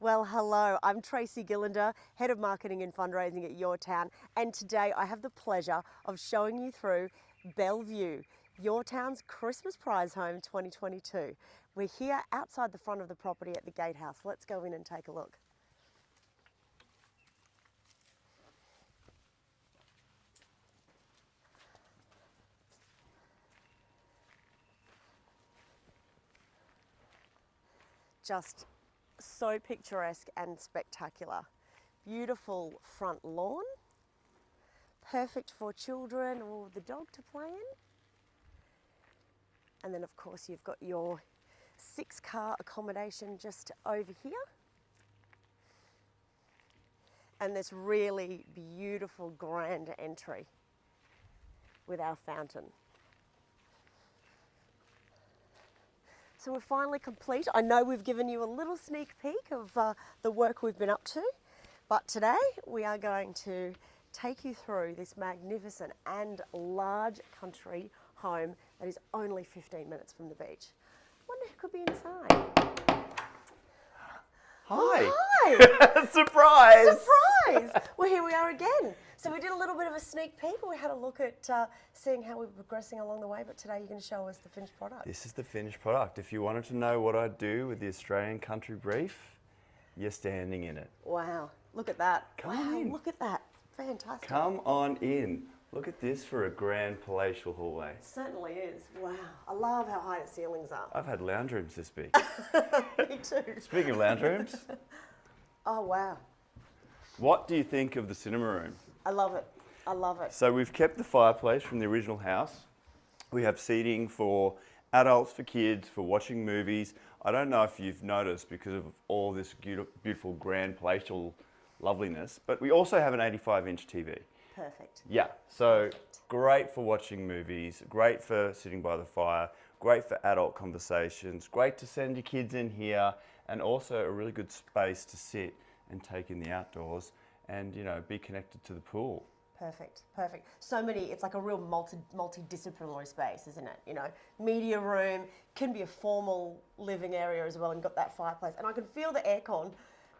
Well, hello, I'm Tracy Gillander, Head of Marketing and Fundraising at Your Town, and today I have the pleasure of showing you through Bellevue, Your Town's Christmas Prize Home 2022. We're here outside the front of the property at the gatehouse. Let's go in and take a look. Just so picturesque and spectacular. Beautiful front lawn, perfect for children or the dog to play in. And then of course you've got your six car accommodation just over here. And this really beautiful grand entry with our fountain. So we're finally complete. I know we've given you a little sneak peek of uh, the work we've been up to, but today we are going to take you through this magnificent and large country home that is only 15 minutes from the beach. wonder who could be inside. Hi. Hi! Surprise! Surprise! well, here we are again. So we did a little bit of a sneak peek. We had a look at uh, seeing how we were progressing along the way, but today you're going to show us the finished product. This is the finished product. If you wanted to know what I'd do with the Australian country brief, you're standing in it. Wow, look at that. Come wow, in. look at that. Fantastic. Come on in. Look at this for a grand palatial hallway. It certainly is. Wow. I love how high the ceilings are. I've had lounge rooms this big. Me too. Speaking of lounge rooms, Oh, wow. what do you think of the cinema room? I love it. I love it. So we've kept the fireplace from the original house. We have seating for adults, for kids, for watching movies. I don't know if you've noticed because of all this beautiful grand palatial loveliness, but we also have an 85 inch TV. Perfect. Yeah, so great for watching movies, great for sitting by the fire, great for adult conversations, great to send your kids in here, and also a really good space to sit and take in the outdoors and you know be connected to the pool. Perfect, perfect. So many, it's like a real multi, multidisciplinary space, isn't it? You know, media room, can be a formal living area as well, and got that fireplace. And I can feel the aircon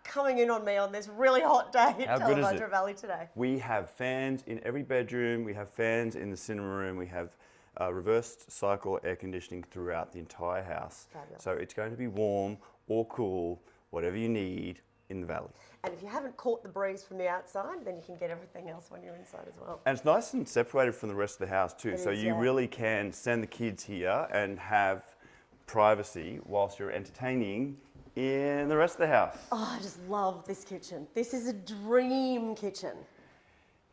coming in on me on this really hot day How at good is Tallebudgera it? Valley today. We have fans in every bedroom, we have fans in the cinema room, we have uh, reversed cycle air conditioning throughout the entire house. Fabulous. So it's going to be warm or cool, whatever you need in the valley. And if you haven't caught the breeze from the outside, then you can get everything else when you're inside as well. And it's nice and separated from the rest of the house too. It so is, you yeah. really can send the kids here and have privacy whilst you're entertaining in the rest of the house. Oh, I just love this kitchen. This is a dream kitchen.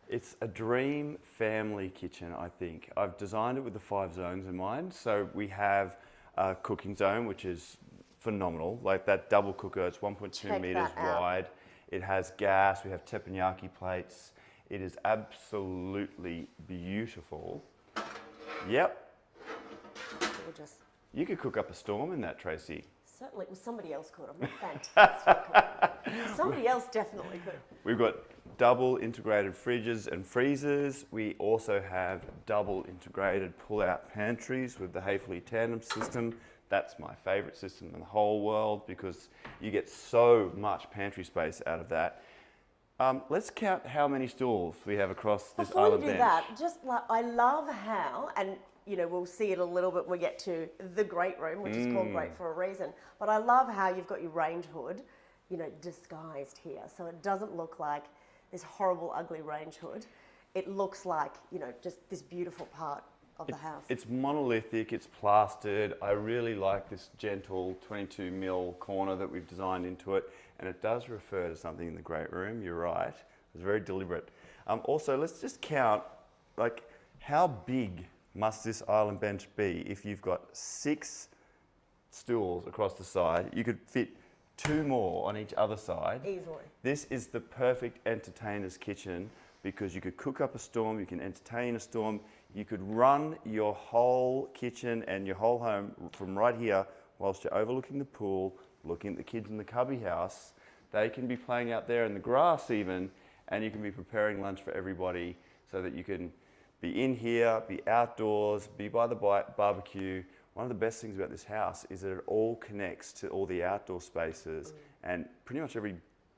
It's a dream family kitchen, I think. I've designed it with the five zones in mind. So we have a cooking zone, which is phenomenal. Like that double cooker, it's 1.2 Check meters wide. It has gas, we have teppanyaki plates. It is absolutely beautiful. Yep, Gorgeous. you could cook up a storm in that, Tracy. Certainly, well, somebody else could. I'm not fantastic. somebody else definitely could. We've got double integrated fridges and freezers. We also have double integrated pull-out pantries with the Häfele tandem system. That's my favorite system in the whole world because you get so much pantry space out of that. Um, let's count how many stools we have across this Before you island do bench. that, just like I love how, and you know, we'll see it a little bit when we get to the great room, which is called Mm. great for a reason. But I love how you've got your range hood, you know, disguised here, so it doesn't look like this horrible, ugly range hood. It looks like you know, just this beautiful part of the house. It's monolithic, it's plastered. I really like this gentle 22 mil corner that we've designed into it. And it does refer to something in the great room, you're right. It's very deliberate. Um, also, let's just count, like, how big must this island bench be if you've got six stools across the side? You could fit two more on each other side. Easily. This is the perfect entertainer's kitchen because you could cook up a storm, you can entertain a storm, you could run your whole kitchen and your whole home from right here whilst you're overlooking the pool, looking at the kids in the cubby house. They can be playing out there in the grass even, and you can be preparing lunch for everybody so that you can be in here, be outdoors, be by the barbecue. One of the best things about this house is that it all connects to all the outdoor spaces and pretty much every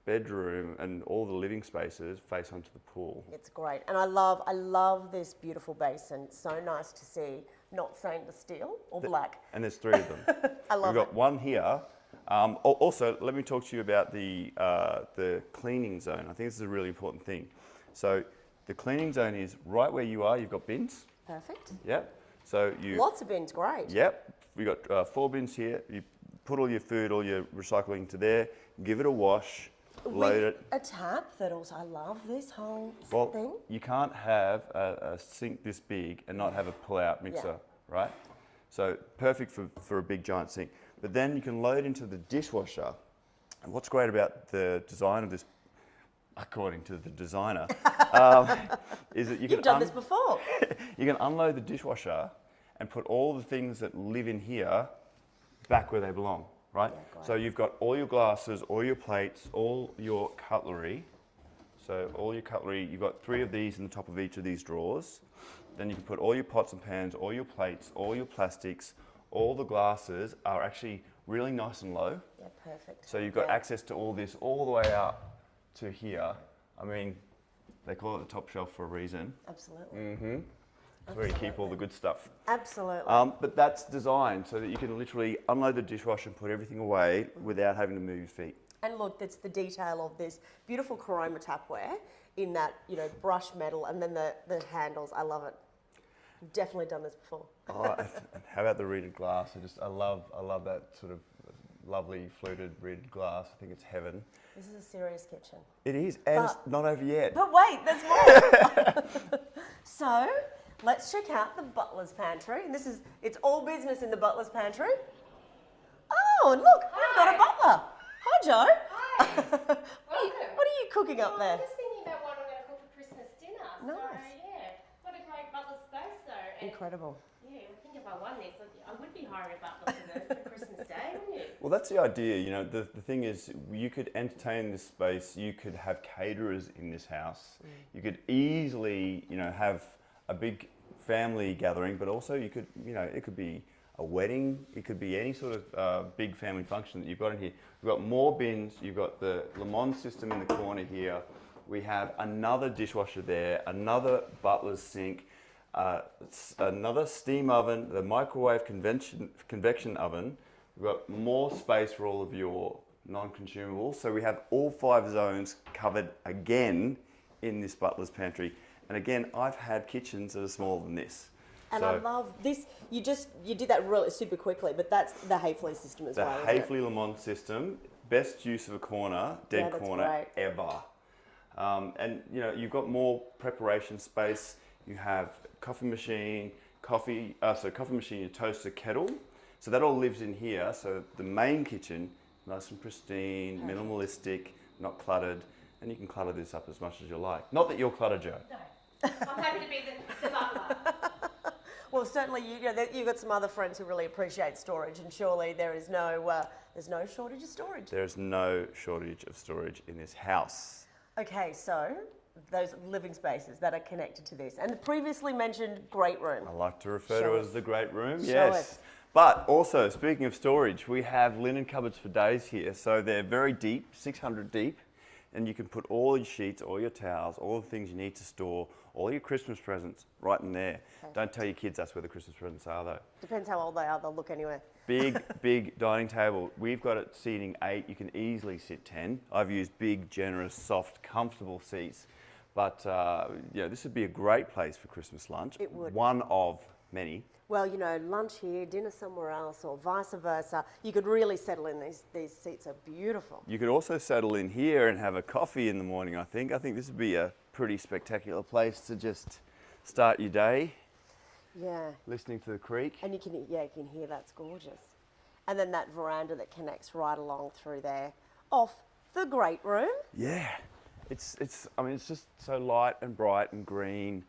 bedroom and all the living spaces face onto the pool. It's great, and I love I love this beautiful basin. It's so nice to see, not stainless steel or black. And there's three of them. I love We've got it. one here. Um, also, let me talk to you about the, uh, the cleaning zone. I think this is a really important thing. So the cleaning zone is right where you are. You've got bins. Perfect. Yep. So you. Lots of bins, great. Yep. We've got uh, four bins here. You put all your food, all your recycling to there. Give it a wash. Load it. a tap that also I love this whole Well, thing. you can't have a, a sink this big and not have a pull-out mixer, right? So perfect for, for a big giant sink. But then you can load into the dishwasher. And what's great about the design of this, according to the designer, um, is that you can You've done this before. you can unload the dishwasher and put all the things that live in here back where they belong, right? Yeah, so you've got all your glasses, all your plates, all your cutlery. So all your cutlery, you've got three of these in the top of each of these drawers. Then you can put all your pots and pans, all your plates, all your plastics, all the glasses are actually really nice and low. Yeah, perfect. So you've got Yeah. access to all this all the way up to here. I mean, they call it the top shelf for a reason. Absolutely. Mm-hmm. Where you keep all the good stuff. Absolutely. Um, but that's designed so that you can literally unload the dishwasher and put everything away without having to move your feet. And look, that's the detail of this beautiful Chroma tapware in that, you know, brushed metal and then the, the handles. I love it. Definitely done this before. Oh, how about the reeded glass? I just, I love, I love that sort of lovely fluted reeded glass. I think it's heaven. This is a serious kitchen. It is, and it's not over yet. But wait, there's more. so let's check out the butler's pantry. And this is, it's all business in the butler's pantry. Oh, and look, we've got a butler. Hi, Joe. Hi. what, are you, what are you cooking up Oh, there? I'm just thinking about what I'm going to cook for Christmas dinner. Nice. So, yeah, what a great butler space, though. And, Incredible. Yeah, I think if I won this, I would be hiring a butler for, the, for Christmas Day, wouldn't you? Well, that's the idea. You know, the, the thing is, you could entertain this space. You could have caterers in this house. Mm. You could easily, you know, have a big family gathering, but also you could, you know, it could be a wedding. It could be any sort of uh, big family function that you've got in here. You've got more bins. You've got the Le Mans system in the corner here. We have another dishwasher there, another butler's sink, uh, another steam oven, the microwave convention, convection oven. We've got more space for all of your non-consumables. So we have all five zones covered again in this butler's pantry. And again, I've had kitchens that are smaller than this. And so I love this. You just you did that really super quickly, but that's the Häfele system as the well. isn't it? Häfele Le Mans system, best use of a corner, dead Yeah, corner great. ever. Um, and you know, you've got more preparation space. You have coffee machine, coffee, uh, so coffee machine, your toaster, kettle. So that all lives in here. So the main kitchen, nice and pristine, minimalistic, not cluttered, and you can clutter this up as much as you like. Not that you're cluttered, Joe. No. I'm happy to be the, the butler. Well, certainly you, you know, you've got some other friends who really appreciate storage, and surely there is no uh, there's no shortage of storage. There's no shortage of storage in this house. Okay, so those living spaces that are connected to this, and the previously mentioned great room. I like to refer Show to it us. as the great room. Show yes. us. But also, speaking of storage, we have linen cupboards for days here. So they're very deep, 600 deep, and you can put all your sheets, all your towels, all the things you need to store, all your Christmas presents right in there. Don't tell your kids that's where the Christmas presents are, though. Depends how old they are; they'll look anywhere. Big, big dining table. We've got it seating eight. You can easily sit 10. I've used big, generous, soft, comfortable seats. But uh, yeah, this would be a great place for Christmas lunch. It would. One of many. Well, you know, lunch here, dinner somewhere else, or vice versa. You could really settle in. These these seats are beautiful. You could also settle in here and have a coffee in the morning, I think. I think this would be a pretty spectacular place to just start your day Yeah, listening to the creek. and you can yeah you can hear that's gorgeous, and then that veranda that connects right along through there, off the great room. Yeah, it's, it's, I mean, it's just so light and bright and green.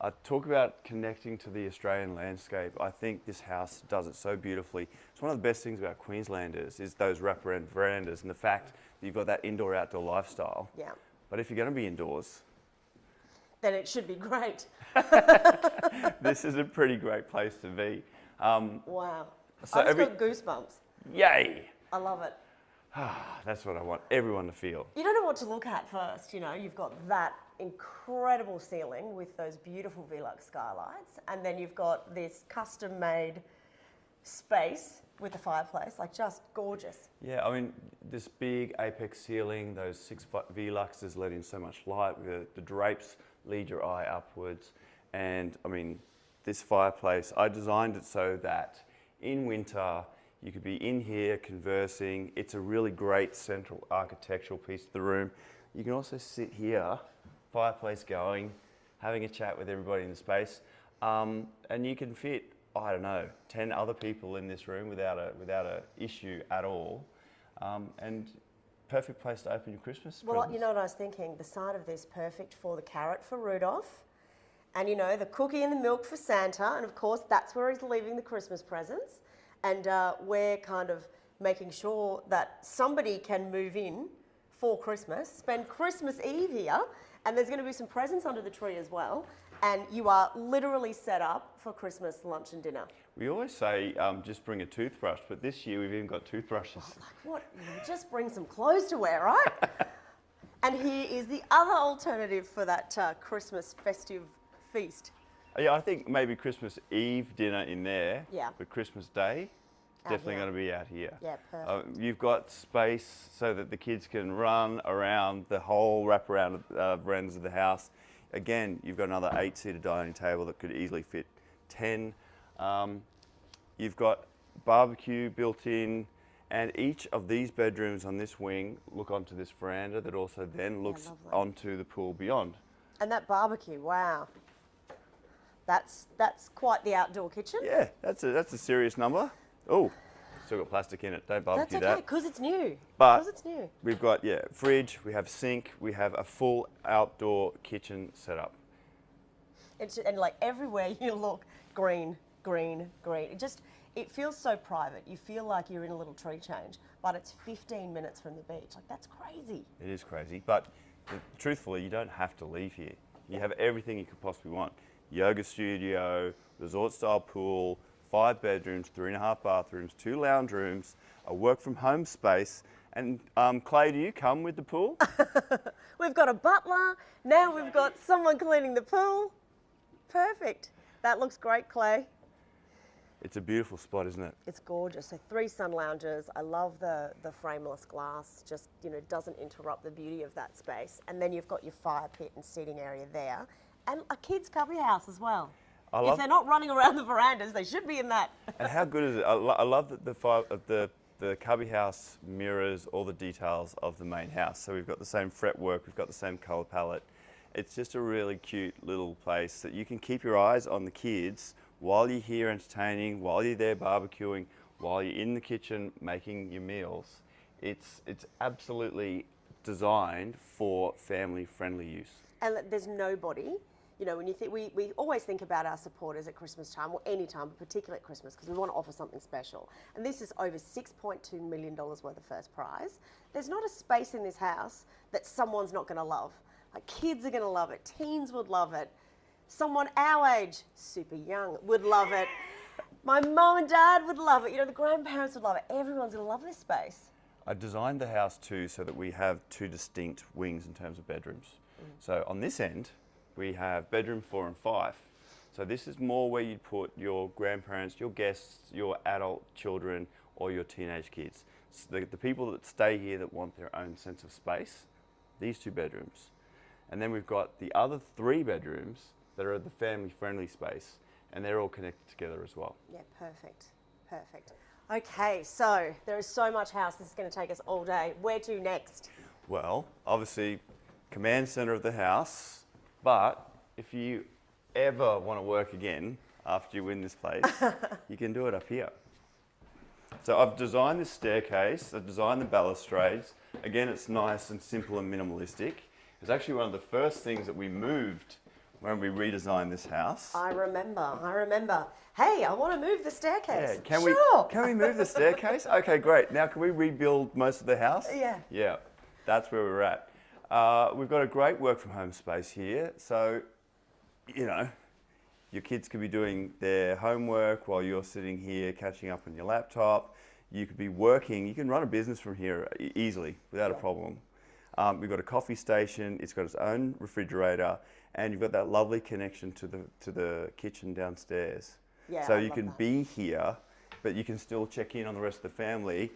I talk about connecting to the Australian landscape. I think this house does it so beautifully. It's one of the best things about Queenslanders is those wraparound verandas and the fact that you've got that indoor-outdoor lifestyle. Yeah, But if you're going to be indoors, then it should be great. this is a pretty great place to be. Um, Wow. So I just every- got goosebumps. yay! I love it. That's what I want everyone to feel. You don't know what to look at first, you know. You've got that incredible ceiling with those beautiful Velux skylights, and then you've got this custom made space with the fireplace, like just gorgeous. Yeah, I mean, this big apex ceiling, those six Veluxes let in so much light. The, the drapes lead your eye upwards. And I mean, this fireplace, I designed it so that in winter, you could be in here conversing. It's a really great central architectural piece of the room. You can also sit here, fireplace going, having a chat with everybody in the space. Um, and you can fit, I don't know, 10 other people in this room without a, without a issue at all. Um, and perfect place to open your Christmas Well, presents. you know what I was thinking? The side of this perfect for the carrot for Rudolph, and you know the cookie and the milk for Santa, and of course that's where he's leaving the Christmas presents. And uh, we're kind of making sure that somebody can move in for Christmas, spend Christmas Eve here, and there's going to be some presents under the tree as well. And you are literally set up for Christmas lunch and dinner. We always say um, just bring a toothbrush, but this year we've even got toothbrushes. Like What? Just bring some clothes to wear, right? and here is the other alternative for that uh, Christmas festive feast. Yeah, I think maybe Christmas Eve dinner in there. Yeah. But Christmas Day, definitely going to be out here. Yeah, Uh, perfect. you've got space so that the kids can run around the whole wraparound of uh, verandas of the house. Again, you've got another eight-seater dining table that could easily fit 10. Um, you've got barbecue built in, and each of these bedrooms on this wing look onto this veranda that also then looks lovely. onto the pool beyond. And that barbecue, wow. That's that's quite the outdoor kitchen. Yeah, that's a that's a serious number. Oh, still got plastic in it. Don't That's barbecue okay, that. because it's new. But- Because it's new. We've got yeah, fridge. We have sink. We have a full outdoor kitchen setup. It's, and like everywhere you look, green, green, green. It just, it feels so private. You feel like you're in a little tree change, but it's 15 minutes from the beach. Like, that's crazy. It is crazy, but th- truthfully, you don't have to leave here. You have everything you could possibly want: yoga studio, resort-style pool, five bedrooms, three and a half bathrooms, two lounge rooms, a work-from-home space. And um, Clay, do you come with the pool? We've got a butler. Now we've got someone cleaning the pool. Perfect. That looks great, Clay. it's a beautiful spot, isn't it? It's gorgeous. So three sun lounges. I love the the frameless glass. Just you know doesn't interrupt the beauty of that space. And then you've got your fire pit and seating area there, and a kids' cubby house as well. I if they're not running around the verandas, they should be in that. And how good is it? I, lo- I love that the fi- uh, the the cubby house mirrors all the details of the main house. So we've got the same fretwork, we've got the same color palette. It's just a really cute little place that you can keep your eyes on the kids while you're here entertaining, while you're there barbecuing, while you're in the kitchen making your meals. It's it's absolutely designed for family-friendly use. and there's nobody. You know, when you think we, we always think about our supporters at Christmas time or any time, but particularly at Christmas, because we want to offer something special. And this is over $6.2 million worth of first prize. There's not a space in this house that someone's not going to love. Like kids are going to love it, teens would love it, someone our age, super young, would love it. My mum and dad would love it. You know, the grandparents would love it. Everyone's going to love this space. I designed the house too so that we have two distinct wings in terms of bedrooms. Mm. So on this end, we have bedroom four and five. So this is more where you'd put your grandparents, your guests, your adult children, or your teenage kids. So the, the people that stay here that want their own sense of space, these two bedrooms. And then we've got the other three bedrooms that are the family friendly space, and they're all connected together as well. Yeah, perfect. Perfect. Okay, so there is so much house. This is going to take us all day. Where to next? Well, obviously, command center of the house, but if you ever want to work again after you win this place, you can do it up here. So I've designed this staircase, I've designed the balustrades. Again, it's nice and simple and minimalistic. It's actually one of the first things that we moved when we redesigned this house. I remember. I remember. Hey, I want to move the staircase. Yeah, can sure. we can we move the staircase? Okay, great. Now can we rebuild most of the house? Yeah. Yeah, that's where we're at. Uh, we've got a great work from home space here, so you know, your kids could be doing their homework while you're sitting here catching up on your laptop. You could be working. You can run a business from here easily without a problem. Um, we've got a coffee station. It's got its own refrigerator, and you've got that lovely connection to the to the kitchen downstairs. Yeah, so I you can that. be here, but you can still check in on the rest of the family.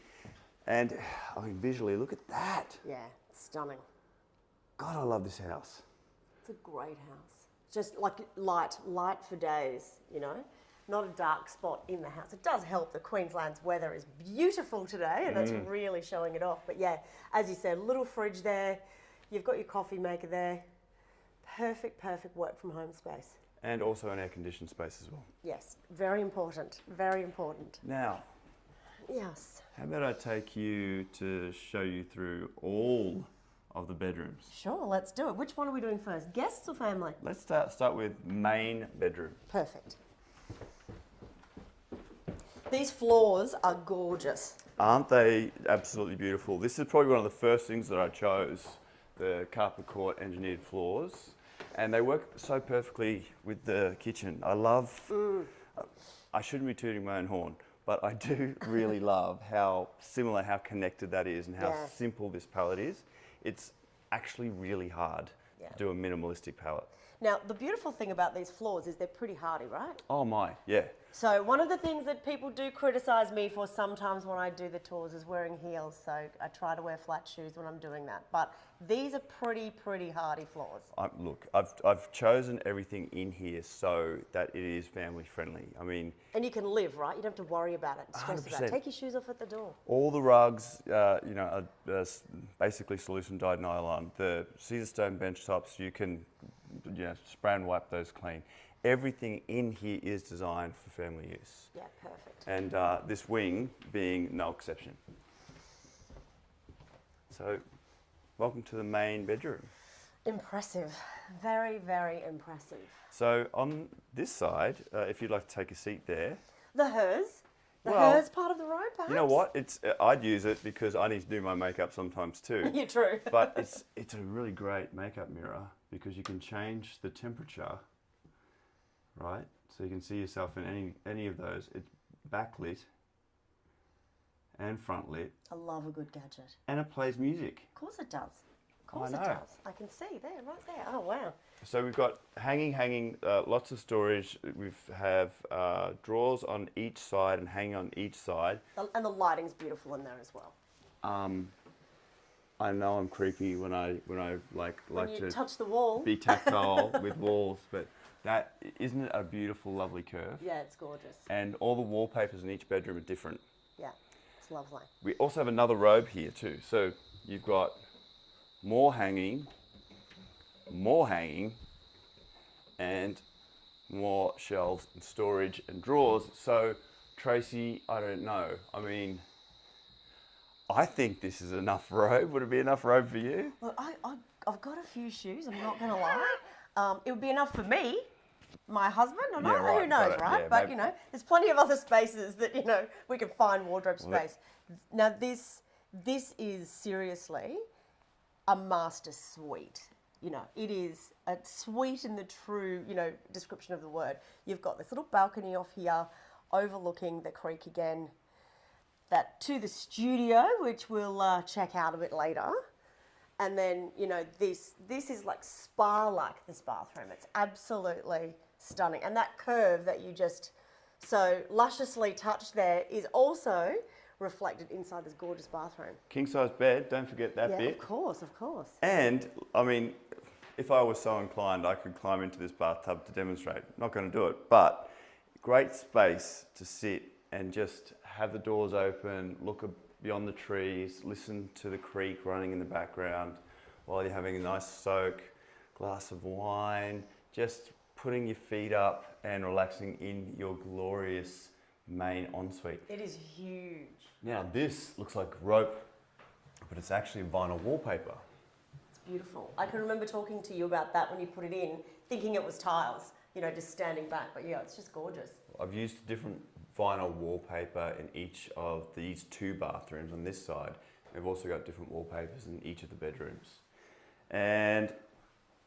And I mean, visually, look at that. Yeah, stunning. God, I love this house. It's a great house. Just like light, light for days, you know, not a dark spot in the house. It does help The Queensland's weather is beautiful today and that's mm. really showing it off. But yeah, as you said, little fridge there, you've got your coffee maker there. Perfect, perfect work from home space. And also an air conditioned space as well. Yes, very important, very important. Now, Yes, how about I take you to show you through all of the bedrooms? sure, let's do it. Which one are we doing first, guests or family? Let's start, start with main bedroom. Perfect. These floors are gorgeous. Aren't they absolutely beautiful? This is probably one of the first things that I chose, the carpet court engineered floors. And they work so perfectly with the kitchen. I love, mm. I shouldn't be tooting my own horn, but I do really love how similar, how connected that is and how Yeah. simple this palette is. It's actually really hard Yeah. to do a minimalistic palette. Now, the beautiful thing about these floors is they're pretty hardy, right? Oh my, yeah. So, one of the things that people do criticize me for sometimes when I do the tours is wearing heels. So, I try to wear flat shoes when I'm doing that. But these are pretty, pretty hardy floors. I, look, I've, I've chosen everything in here so that it is family friendly. I mean, And you can live, right? You don't have to worry about it stress about it. Take your shoes off at the door. all the rugs, uh, you know, are, basically solution dyed nylon. The Caesarstone bench tops, you can, you know, spray and wipe those clean. Everything in here is designed for family use, Yeah, perfect. and uh, this wing being no exception. So, welcome to the main bedroom. Impressive. Very, very impressive. So on this side, uh, if you'd like to take a seat there, The hers. The Well, hers part of the road, perhaps? you know what? It's uh, I'd use it because I need to do my makeup sometimes too. You're true. but it's it's a really great makeup mirror because you can change the temperature, right? So you can see yourself in any any of those. It's backlit and front lit, I love a good gadget. and it plays music. Of course it does. Of course it does. I can see there, right there. Oh, wow. So we've got hanging, hanging, uh, lots of storage. We have uh, drawers on each side and hanging on each side. And the lighting's beautiful in there as well. Um, I know I'm creepy when I when I like When like you to touch the wall. be tactile with walls, but that isn't it a beautiful, lovely curve? Yeah, it's gorgeous. And all the wallpapers in each bedroom are different. Yeah, it's lovely. We also have another robe here too. So you've got more hanging, more hanging, and more shelves and storage and drawers. So Tracy, I don't know. I mean, I think this is enough robe. Would it be enough robe for you? Look, I, I, I've got a few shoes, I'm not going to lie. Um, it would be enough for me, my husband, or not, Yeah, right, who knows, right? Yeah, but, maybe- you know, there's plenty of other spaces that, you know, we can find wardrobe space. Now, this, this is seriously a master suite. You know, it is a suite in the true, you know, description of the word. You've got this little balcony off here overlooking the creek again. That to the studio, which we'll uh, check out a bit later. And then, you know, this this is like spa-like this bathroom. It's absolutely stunning. And that curve that you just so lusciously touched there is also reflected inside this gorgeous bathroom. King size bed. Don't forget that yeah, bit. of course, of course. And I mean, if I was so inclined, I could climb into this bathtub to demonstrate. Not going to do it, but great space to sit and just have the doors open, look beyond the trees, listen to the creek running in the background while you're having a nice soak, glass of wine, just putting your feet up and relaxing in your glorious main ensuite. It is huge. Now this looks like rope, but it's actually vinyl wallpaper. It's beautiful. I can remember talking to you about that when you put it in, thinking it was tiles, you know, just standing back. But yeah, it's just gorgeous. I've used different vinyl wallpaper in each of these two bathrooms on this side. We've also got different wallpapers in each of the bedrooms. And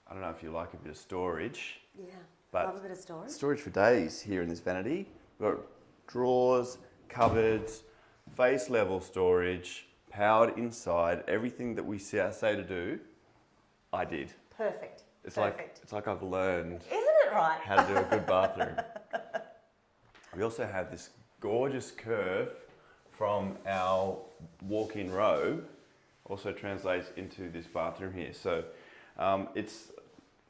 I don't know if you like a bit of storage. Yeah. But- Love a bit of storage. Storage for days here in this vanity. We've got drawers, cupboards, face level storage, powered inside. Everything that we say, say to do, I did. Perfect. It's Perfect. like it's like I've learned Isn't it right? how to do a good bathroom. we also have this gorgeous curve from our walk-in robe. Also translates into this bathroom here. So um, it's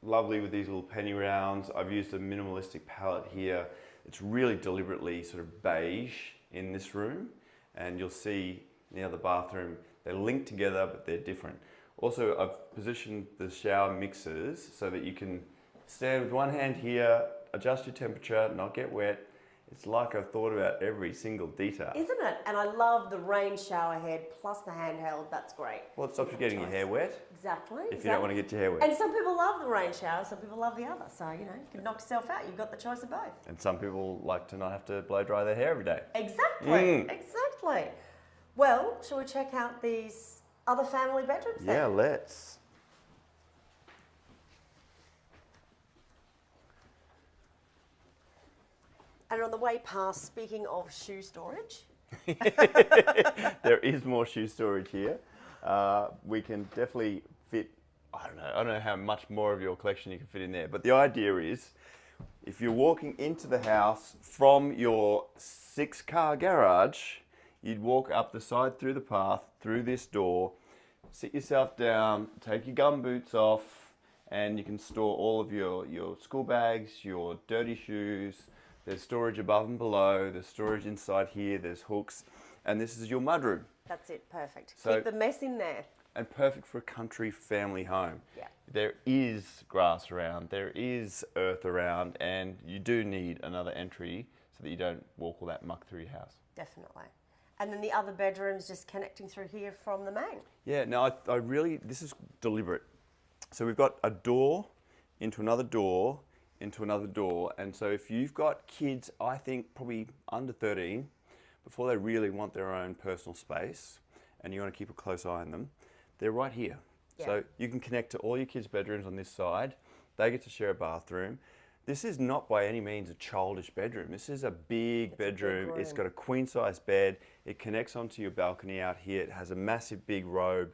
lovely with these little penny rounds. I've used a minimalistic palette here. It's really deliberately sort of beige in this room. And you'll see in the other bathroom, they're linked together, but they're different. Also, I've positioned the shower mixers so that you can stand with one hand here, adjust your temperature, not get wet. It's like I've thought about every single detail. Isn't it? And I love the rain shower head plus the handheld. That's great. Well, it stops you getting your hair wet Exactly. if you don't want to get your hair wet. And some people love the rain shower, some people love the other. So, you know, you can knock yourself out. You've got the choice of both. And some people like to not have to blow dry their hair every day. Exactly. Mm. Exactly. Well, shall we check out these other family bedrooms then? Yeah, let's. And on the way past, speaking of shoe storage, there is more shoe storage here. Uh, we can definitely fit, I don't know, I don't know how much more of your collection you can fit in there, but the idea is if you're walking into the house from your six car garage, you'd walk up the side through the path, through this door, sit yourself down, take your gum boots off, and you can store all of your, your school bags, your dirty shoes. There's storage above and below, there's storage inside here, there's hooks, and this is your mudroom. that's it. Perfect. So- Keep the mess in there. And perfect for a country family home. Yeah. There is grass around, there is earth around, and you do need another entry so that you don't walk all that muck through your house. Definitely. And then the other bedrooms just connecting through here from the main. Yeah, no, I, I really, this is deliberate. So we've got a door into another door into another door. And so if you've got kids, I think probably under 13, before they really want their own personal space and you want to keep a close eye on them, they're right here. Yeah. So you can connect to all your kids' bedrooms on this side. They get to share a bathroom. This is not by any means a childish bedroom. This is a big It's a big bedroom. It's got a queen size bed. It connects onto your balcony out here. It has a massive big robe.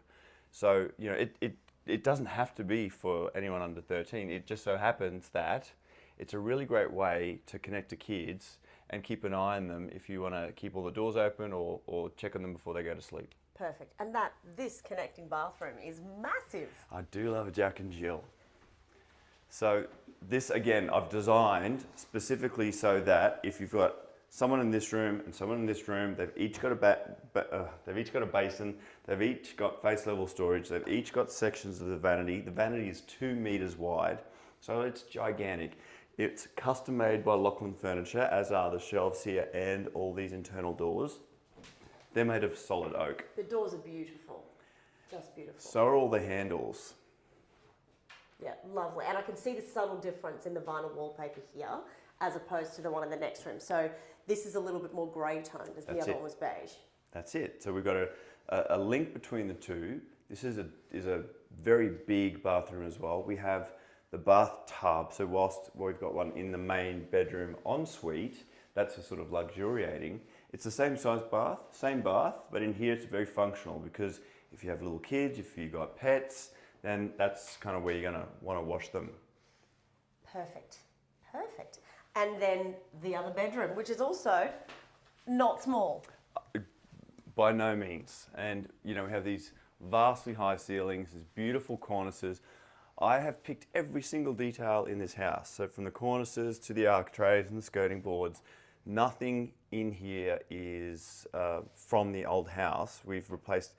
So, you know, it, it, it doesn't have to be for anyone under 13. It just so happens that it's a really great way to connect to kids and keep an eye on them if you want to keep all the doors open or, or check on them before they go to sleep. Perfect. And that this connecting bathroom is massive. I do love a Jack and Jill. So this again, I've designed specifically so that if you've got someone in this room and someone in this room, they've each got a ba- uh, they've each got a basin, they've each got face level storage, they've each got sections of the vanity. The vanity is two meters wide, so it's gigantic. It's custom made by Lachlan Furniture, as are the shelves here and all these internal doors. They're made of solid oak. The doors are beautiful. Just beautiful. So are all the handles. Yeah, lovely. And I can see the subtle difference in the vinyl wallpaper here as opposed to the one in the next room. So this is a little bit more grey toned as the other it. one was beige. That's it. So we've got a, a, a link between the two. This is a, is a very big bathroom as well. We have the bathtub. So whilst we've got one in the main bedroom ensuite, that's a sort of luxuriating. It's the same size bath, same bath, but in here it's very functional because if you have little kids, if you've got pets, then that's kind of where you're going to want to wash them. Perfect. Perfect. And then the other bedroom, which is also not small. by no means. And you know, we have these vastly high ceilings, these beautiful cornices. I have picked every single detail in this house. So from the cornices to the architraves and the skirting boards, nothing in here is uh, from the old house. We've replaced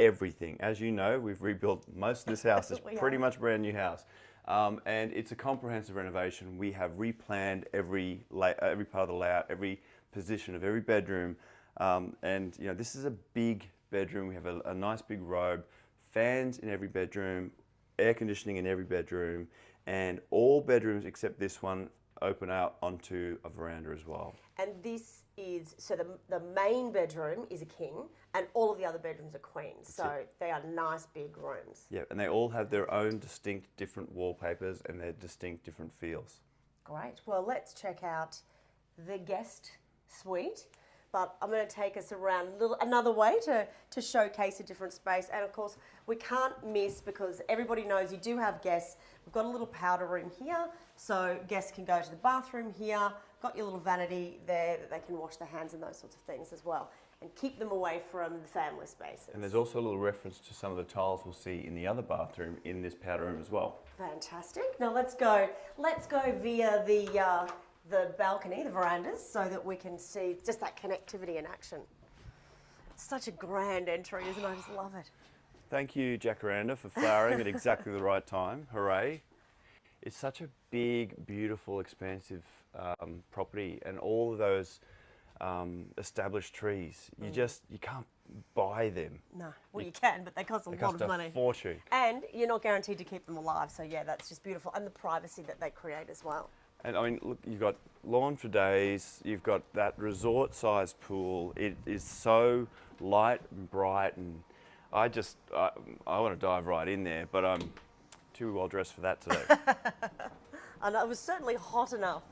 everything. As you know, we've rebuilt most of this house. It's pretty much a brand new house. Um, and it's a comprehensive renovation. We have replanned every every part of the layout, every position of every bedroom. Um, and you know, this is a big bedroom. We have a, a nice big robe, fans in every bedroom, air conditioning in every bedroom, and all bedrooms except this one open out onto a veranda as well. And this is so the, the main bedroom is a king, and all of the other bedrooms are queens. So they are nice big rooms. Yeah, and they all have their own distinct different wallpapers and their distinct different feels. Great. Well, let's check out the guest suite. But I'm going to take us around a little, another way to, to showcase a different space. And of course, we can't miss because everybody knows you do have guests. We've got a little powder room here, so guests can go to the bathroom here. Got your little vanity there that they can wash their hands and those sorts of things as well, and keep them away from the family spaces. And there's also a little reference to some of the tiles we'll see in the other bathroom in this powder room as well. Fantastic. Now let's go. Let's go via the uh, the balcony, the verandas, so that we can see just that connectivity in action. It's such a grand entry, isn't it? I just love it. Thank you, Jacaranda, for flowering at exactly the right time. Hooray. It's such a big, beautiful, expansive um, property and all of those um, established trees, you just, you can't buy them. No, well you can, but they cost a They lot cost of a money. fortune. And you're not guaranteed to keep them alive, so yeah, that's just beautiful. And the privacy that they create as well. And I mean, look, you've got lawn for days, you've got that resort sized pool. It is so light and bright, and I just, I, I want to dive right in there, but I'm too well dressed for that today. And it was certainly hot enough.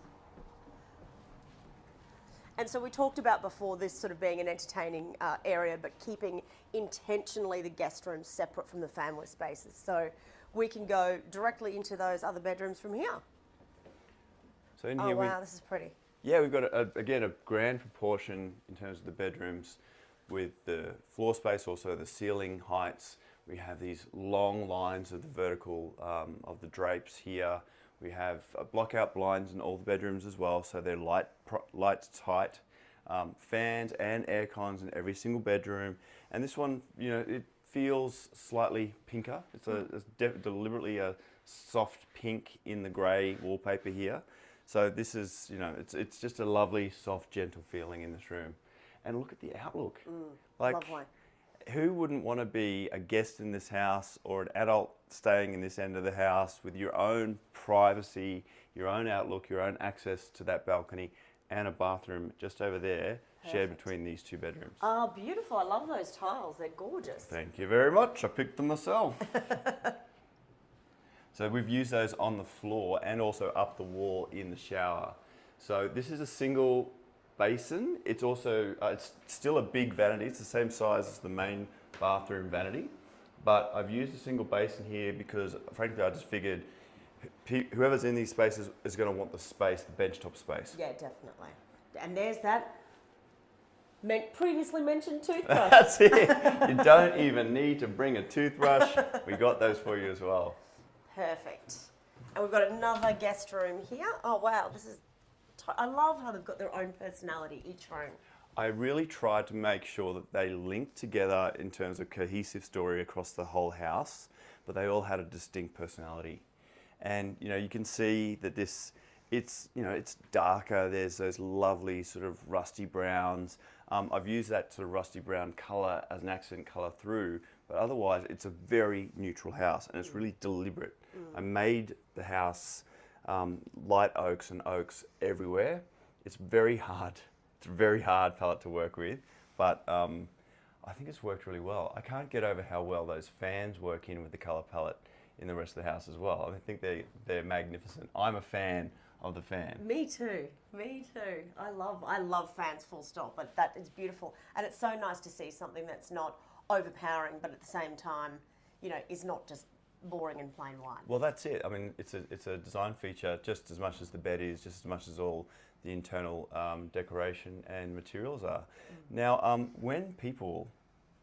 And so we talked about before this sort of being an entertaining uh, area, but keeping intentionally the guest rooms separate from the family spaces. So we can go directly into those other bedrooms from here. So in Oh here, we, wow, this is pretty. yeah, we've got, a, again, a grand proportion in terms of the bedrooms with the floor space, also the ceiling heights. We have these long lines of the vertical um, of the drapes here. We have uh, block-out blinds in all the bedrooms as well, so they're light, pro- light tight. Um, fans and air cons in every single bedroom. And this one, you know, it feels slightly pinker. It's a it's de- deliberately a soft pink in the grey wallpaper here. So this is, you know, it's it's just a lovely, soft, gentle feeling in this room. And look at the outlook. Mm, like, lovely. who wouldn't want to be a guest in this house or an adult staying in this end of the house with your own privacy, your own outlook, your own access to that balcony, and a bathroom just over there shared between these two bedrooms? Oh, beautiful. I love those tiles. They're gorgeous. Thank you very much. I picked them myself. so we've used those on the floor and also up the wall in the shower. So this is a single basin. It's also uh, it's still a big vanity. It's the same size as the main bathroom vanity, but I've used a single basin here because frankly I just figured whoever's in these spaces is going to want the space, the benchtop space. Yeah, definitely. And there's that men- previously mentioned toothbrush. That's it. You don't even need to bring a toothbrush. We got those for you as well. Perfect. And we've got another guest room here. Oh wow, this is. I love how they've got their own personality each room. I really tried to make sure that they linked together in terms of cohesive story across the whole house, but they all had a distinct personality. And you know, you can see that this it's you know it's darker. There's those lovely sort of rusty browns. Um, I've used that sort of rusty brown color as an accent color through, but otherwise it's a very neutral house and it's really deliberate. I made the house um, light oaks and oaks everywhere. It's very hard. It's a very hard palette to work with, but um, I think it's worked really well. I can't get over how well those fans work in with the color palette in the rest of the house as well. I think they they're magnificent. I'm a fan of the fan. Me too. Me too. I love I love fans full stop, but that is beautiful. And it's so nice to see something that's not overpowering but at the same time, you know, is not just boring and plain white. Well, that's it. I mean, it's a it's a design feature just as much as the bed is, just as much as all the internal um, decoration and materials are. Now, um, when people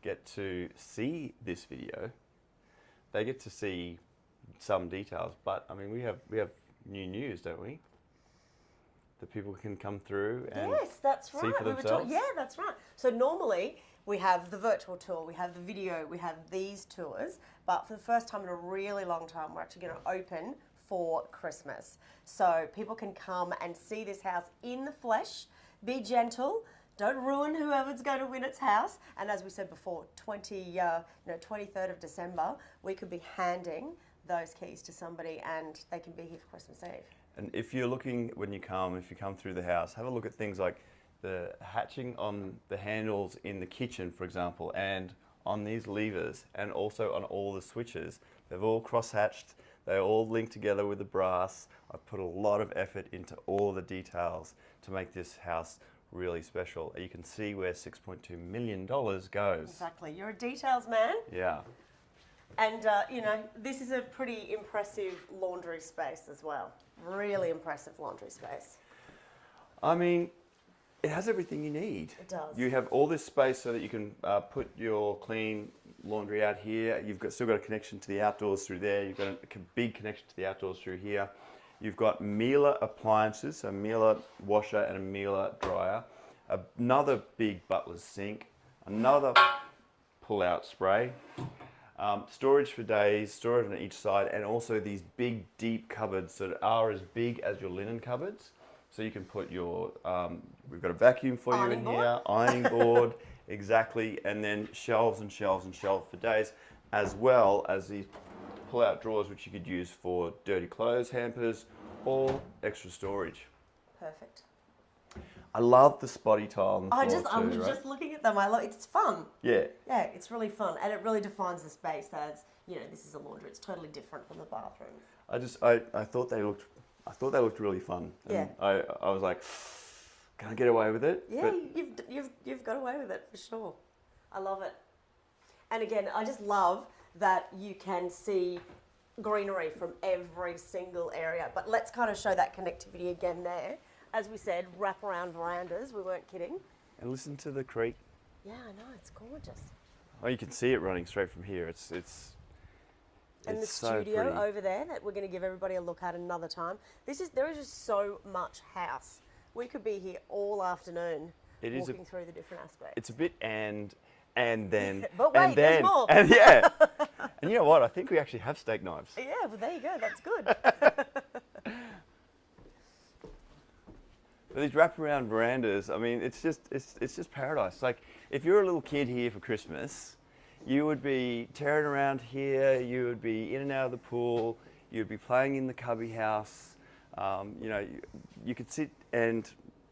get to see this video, they get to see some details. But I mean, we have we have new news, don't we? That people can come through and yes, that's see right. for We themselves. yeah, that's right. So normally we have the virtual tour, we have the video, we have these tours, but for the first time in a really long time, we're actually going to open for Christmas. So people can come and see this house in the flesh. Be gentle. Don't ruin whoever's going to win its house. And as we said before, 20, uh, you know, 23rd of December, we could be handing those keys to somebody and they can be here for Christmas Eve. And if you're looking when you come, if you come through the house, have a look at things like the hatching on the handles in the kitchen, for example, and on these levers, and also on all the switches. They've all cross-hatched. They're all linked together with the brass. I've put a lot of effort into all the details to make this house really special. You can see where $6.2 million goes. Exactly. You're a details man. Yeah. And, uh, you know, this is a pretty impressive laundry space as well. Really impressive laundry space. I mean, it has everything you need. It does. You have all this space so that you can uh, put your clean laundry out here. You've got still got a connection to the outdoors through there. You've got a big connection to the outdoors through here. You've got Miele appliances, a Miele washer and a Miele dryer. Another big butler's sink. Another pull-out spray. Um, storage for days, storage on each side, and also these big, deep cupboards that are as big as your linen cupboards. So you can put your, um, we've got a vacuum for you Ironing in board. here, ironing board, exactly, and then shelves and shelves and shelves for days, as well as these pull-out drawers which you could use for dirty clothes hampers or extra storage. Perfect. I love the spotty tile on the I just, too, was right? just looking at them. I love, it's fun. Yeah, Yeah, it's really fun. And it really defines the space as, you know, this is a laundry. It's totally different from the bathroom. I just I, I thought they looked I thought they looked really fun. And Yeah. I I was like, can I get away with it? Yeah, But you've, you've, you've got away with it for sure. I love it. And again, I just love that you can see greenery from every single area. But let's kind of show that connectivity again there. As we said, wraparound verandas, we weren't kidding. and listen to the creek. Yeah, I know, it's gorgeous. Oh, you can see it running straight from here. It's it's And it's the so studio pretty. over there that we're going to give everybody a look at another time. This is there is just so much house. We could be here all afternoon It is a- walking through the different aspects. It's a bit and and then But wait, and there's more. and yeah. and you know what? I think we actually have steak knives. yeah, well there you go. That's good. These wraparound verandas, I mean, it's just it's it's just paradise. Like if you're a little kid here for Christmas, you would be tearing around here. You would be in and out of the pool. You'd be playing in the cubby house. Um, you know, you, you could sit and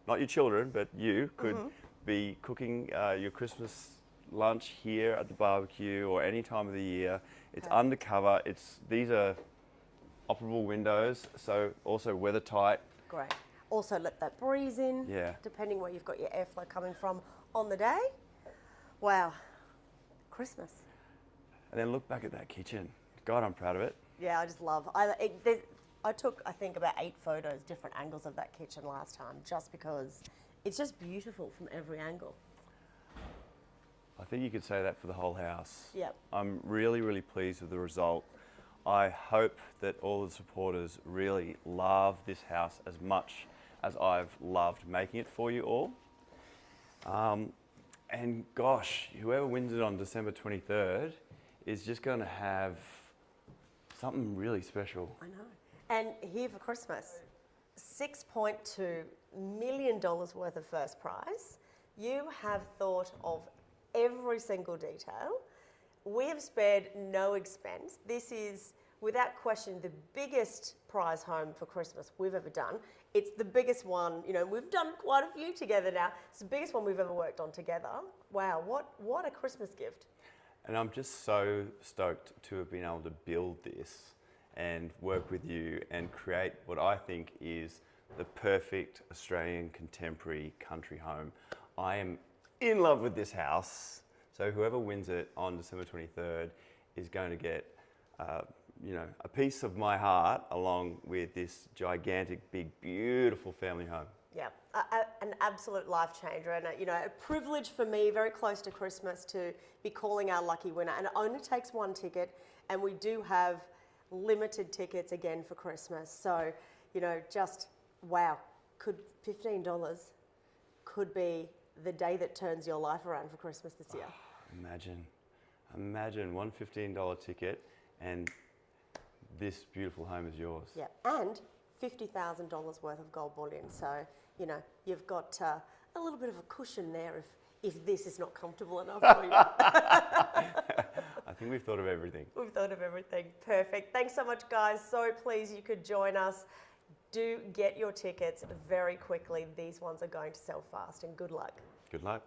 not your children, but you could be cooking uh, your Christmas lunch here at the barbecue or any time of the year. It's Okay. undercover. It's these are operable windows, so also weather tight. Great. Also, let that breeze in. Yeah. Depending where you've got your airflow coming from on the day. Wow. Christmas. And then look back at that kitchen. God, I'm proud of it. Yeah, I just love. I it, I took I think about eight photos, different angles of that kitchen last time, just because it's just beautiful from every angle. I think you could say that for the whole house. Yep. I'm really, really pleased with the result. I hope that all the supporters really love this house as much as I've loved making it for you all. Um, and gosh, whoever wins it on December 23rd is just going to have something really special. I know. And here for Christmas, $6.2 million worth of first prize. You have thought of every single detail. We have spared no expense. This is, without question, the biggest prize home for Christmas we've ever done. It's the biggest one, you know, we've done quite a few together now. It's the biggest one we've ever worked on together. Wow, what, what a Christmas gift. And I'm just so stoked to have been able to build this and work with you and create what I think is the perfect Australian contemporary country home. I am in love with this house. So whoever wins it on December 23rd is going to get, uh, you know, a piece of my heart along with this gigantic, big, beautiful family home. Yeah, a, a, an absolute life changer, and a, you know, a privilege for me, very close to Christmas, to be calling our lucky winner. And it only takes one ticket, and we do have limited tickets again for Christmas. So, you know, just wow, could fifteen dollars could be the day that turns your life around for Christmas this year. Imagine, imagine one $15 ticket and this beautiful home is yours. Yeah, and fifty thousand dollars worth of gold bullion. So, you know, you've got uh, a little bit of a cushion there if if this is not comfortable enough for you. I think we've thought of everything. We've thought of everything. Perfect. Thanks so much, guys. So pleased you could join us. Do get your tickets very quickly. These ones are going to sell fast, and good luck. Good luck.